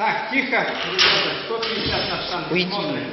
Так, тихо, ребята, 150 на штанге. Уйди. Смотрим.